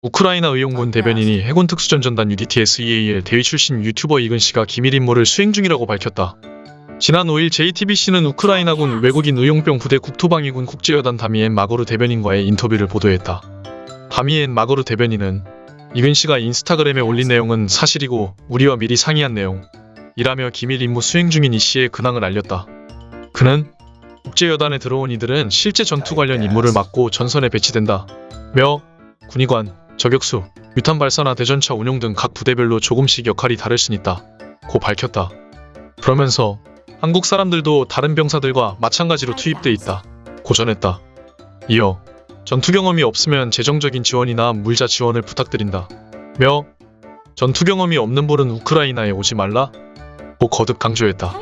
우크라이나 의용군 대변인이 해군 특수전전단 UDTS-EAL 대위 출신 유튜버 이근 씨가 기밀 임무를 수행 중이라고 밝혔다. 지난 5일 JTBC는 우크라이나군 외국인 의용병 부대 국토방위군 국제여단 다미엔 마거르 대변인과의 인터뷰를 보도했다. 다미엔 마거르 대변인은 이근 씨가 인스타그램에 올린 내용은 사실이고 우리와 미리 상의한 내용. 이라며 기밀 임무 수행 중인 이 씨의 근황을 알렸다. 그는 국제여단에 들어온 이들은 실제 전투 관련 임무를 맡고 전선에 배치된다. 며 군의관, 저격수, 유탄 발사나 대전차 운용 등 각 부대별로 조금씩 역할이 다를 순 있다. 고 밝혔다. 그러면서 한국 사람들도 다른 병사들과 마찬가지로 투입돼 있다. 고 전했다. 이어 전투 경험이 없으면 재정적인 지원이나 물자 지원을 부탁드린다. 며 전투 경험이 없는 분은 우크라이나에 오지 말라. 고 거듭 강조했다.